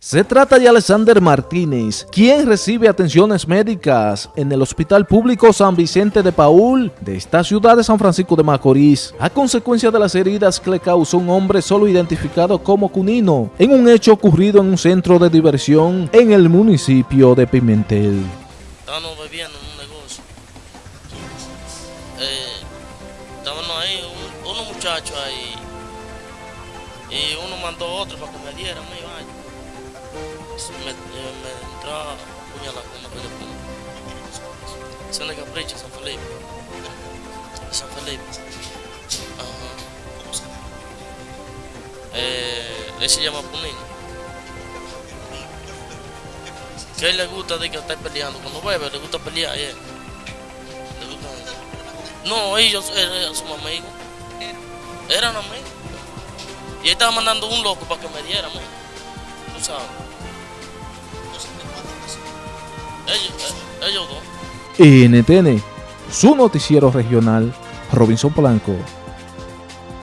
Se trata de Alexander Martínez, quien recibe atenciones médicas en el Hospital Público San Vicente de Paul de esta ciudad de San Francisco de Macorís, a consecuencia de las heridas que le causó un hombre solo identificado como Cunino, en un hecho ocurrido en un centro de diversión en el municipio de Pimentel. Estábamos bebiendo en un negocio. Eh, estábamos ahí, un- unos muchachos ahí. Y uno mandó otro para que me diera, me iba me, me entró a puñalar con una pelea con San Felipe. San Felipe. Ajá. Eh, él se llama Punino. Que a él le gusta de que estar peleando. Cuando bebe le gusta pelear. eh. Le gusta. No, ellos eran sus amigos. Eran amigos. Y él estaba mandando un loco para que me diera, man. Ellos, eh. NTN, su noticiero regional, Robinson Blanco.